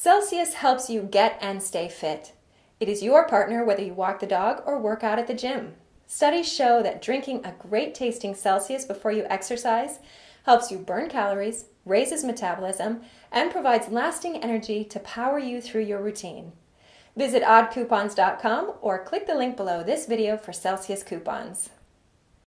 Celsius helps you get and stay fit. It is your partner whether you walk the dog or work out at the gym. Studies show that drinking a great tasting Celsius before you exercise helps you burn calories, raises metabolism, and provides lasting energy to power you through your routine. Visit oddcoupons.com or click the link below this video for Celsius coupons.